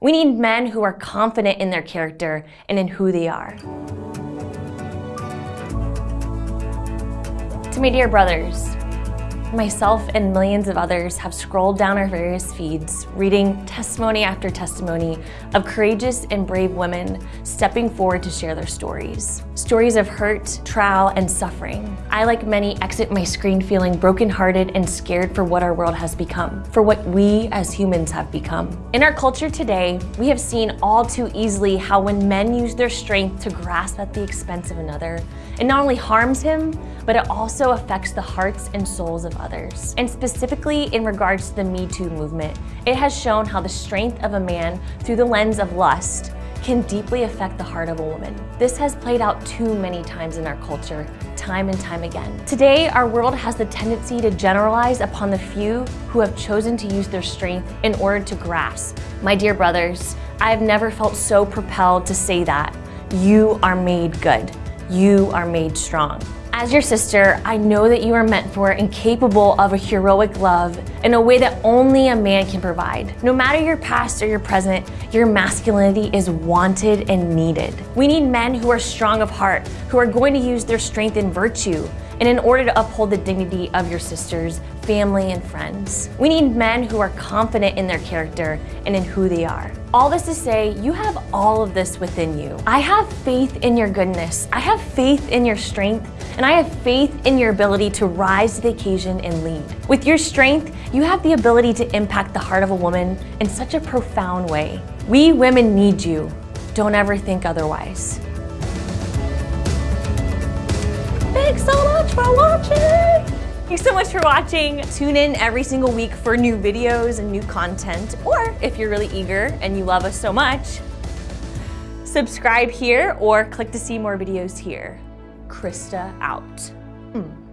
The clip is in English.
We need men who are confident in their character and in who they are. To my dear brothers, Myself and millions of others have scrolled down our various feeds, reading testimony after testimony of courageous and brave women stepping forward to share their stories. Stories of hurt, trial, and suffering. I, like many, exit my screen feeling brokenhearted and scared for what our world has become, for what we as humans have become. In our culture today, we have seen all too easily how when men use their strength to grasp at the expense of another, it not only harms him, but it also affects the hearts and souls of others. And specifically in regards to the Me Too movement, it has shown how the strength of a man through the lens of lust can deeply affect the heart of a woman. This has played out too many times in our culture, time and time again. Today, our world has the tendency to generalize upon the few who have chosen to use their strength in order to grasp. My dear brothers, I have never felt so propelled to say that. You are made good. You are made strong. As your sister, I know that you are meant for and capable of a heroic love in a way that only a man can provide. No matter your past or your present, your masculinity is wanted and needed. We need men who are strong of heart, who are going to use their strength and virtue, and in order to uphold the dignity of your sisters, family, and friends. We need men who are confident in their character and in who they are. All this to say, you have all of this within you. I have faith in your goodness. I have faith in your strength, and I have faith in your ability to rise to the occasion and lead. With your strength, you have the ability to impact the heart of a woman in such a profound way. We women need you. Don't ever think otherwise. Thanks so much for watching! Thanks so much for watching. Tune in every single week for new videos and new content. Or if you're really eager and you love us so much, subscribe here or click to see more videos here. Krista out. Mm.